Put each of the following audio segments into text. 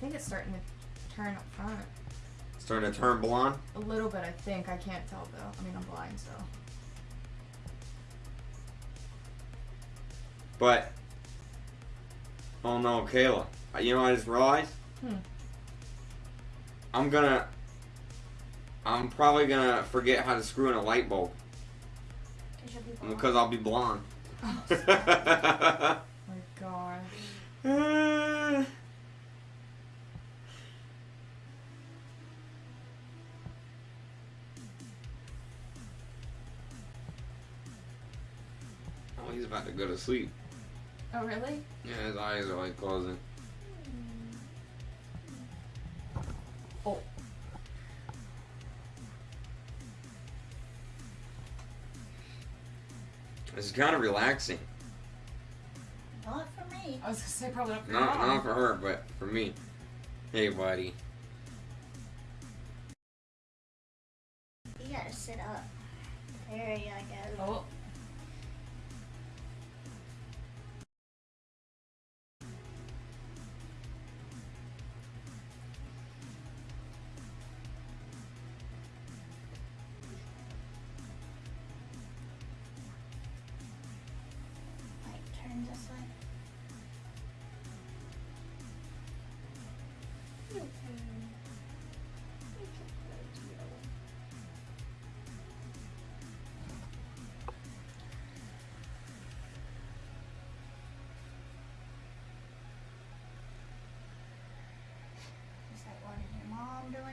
think it's starting to turn up front. Starting to turn blonde. A little bit, I think. I can't tell though. I mean, I'm blind, so. But, oh no, Kayla. You know what I just realized? Hmm. I'm gonna. I'm probably gonna forget how to screw in a light bulb Cause you'll be blind. because I'll be blonde. Oh, my gosh. he's about to go to sleep. Oh, really? Yeah, his eyes are like closing. Oh. This is kind of relaxing. Not for me. I was gonna say probably not for Not, your not for her, but for me. Hey, buddy. You gotta sit up. There you go. Oh.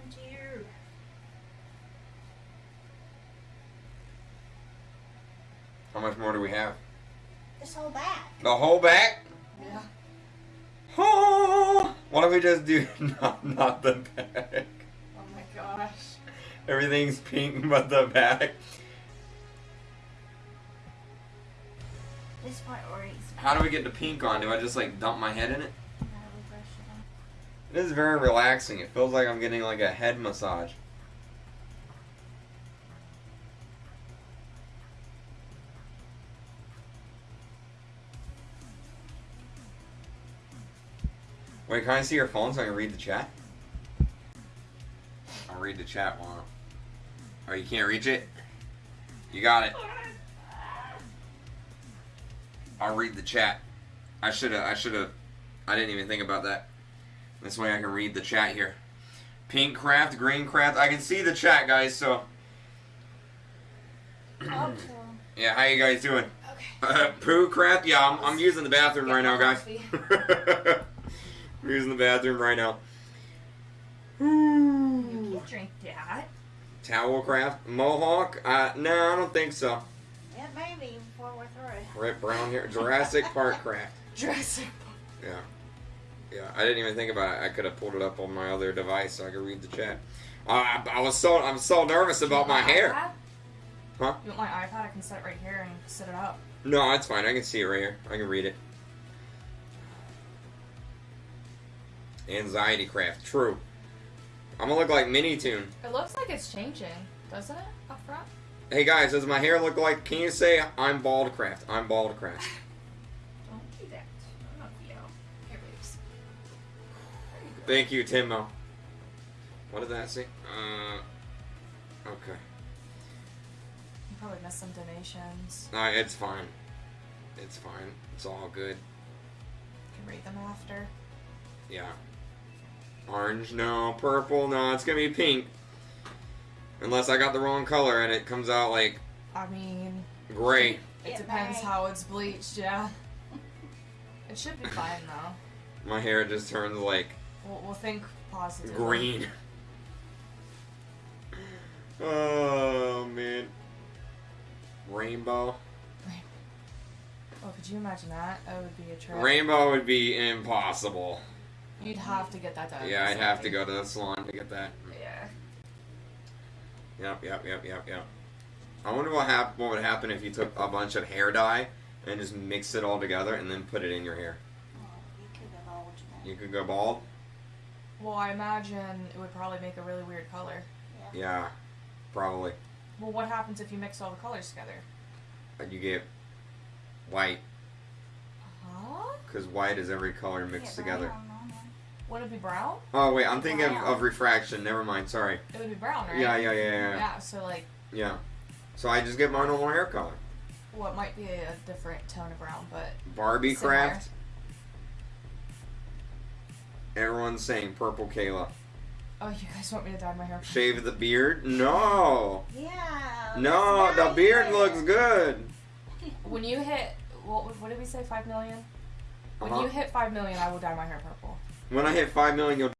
Mom to you? How much more do we have? This whole back. The whole back? Yeah. Oh, what if we just do not, not the back? Oh my gosh. Everything's pink but the back. This part already. How do we get the pink on? Do I just like dump my head in it? No, brush it off. It is very relaxing. It feels like I'm getting like a head massage. Wait, can I see your phone so I can read the chat? I'll read the chat while. Oh, you can't reach it? You got it. I'll read the chat. I should have. I should have. I didn't even think about that. This way I can read the chat here. Pink craft, green craft. I can see the chat, guys. So Okay. yeah, how you guys doing? Okay. Poo craft. Yeah, I'm, I'm using the bathroom right now, guys. I'm using the bathroom right now. You can drink that. Towel craft, mohawk. Uh, no, I don't think so. Yeah, maybe before we're through. Red brown hair, Jurassic Park craft. Jurassic. Yeah. Yeah, I didn't even think about it. I could have pulled it up on my other device so I could read the chat. Uh, I, I was so I'm so nervous about my hair. iPad? Huh? You want my iPad? I can set it right here and set it up. No, it's fine. I can see it right here. I can read it. Anxiety craft. True. I'm gonna look like Mini Tune. It looks like it's changing, doesn't it? Up front. Hey guys, does my hair look like? Can you say I'm bald craft? I'm bald craft. Thank you, Timo. What did that say? Uh. Okay. You probably missed some donations. No, it's fine. It's fine. It's all good. You can read them after. Yeah. Orange, no. Purple, no. It's gonna be pink. Unless I got the wrong color and it comes out like I mean, gray. it Yeah, depends right. how it's bleached, yeah. It should be fine though. My hair just turns like We'll, we'll think positively. green. Oh man. Rainbow. Oh, could you imagine that? That would be a trip. Rainbow would be impossible. You'd have to get that done. Yeah, I'd have to go to the salon to get that. Yeah. Yep, yep, yep, yep, yep. I wonder what hap- what would happen if you took a bunch of hair dye and just mixed it all together and then put it in your hair. You could have all. You could go bald. Well, I imagine it would probably make a really weird color. Yeah, yeah probably. Well, what happens if you mix all the colors together? You get white Huh? because white is every color mixed Get together. Would it be brown? Oh wait, I'm thinking of, Brown. of refraction. Never mind. Sorry. It would be brown, right? Yeah, yeah, yeah, yeah, Yeah. So like, yeah. So I just get my normal hair color. what might be a different tone of brown, but Barbie Similar. craft. Everyone's saying purple Kayla. oh, you guys want me to dye my hair? Shave the beard? No. Yeah. No, the not beard it. looks good. When you hit, what, what did we say? Five million. When Uh-huh. you hit five million, I will dye my hair purple. When I hit five million, you'll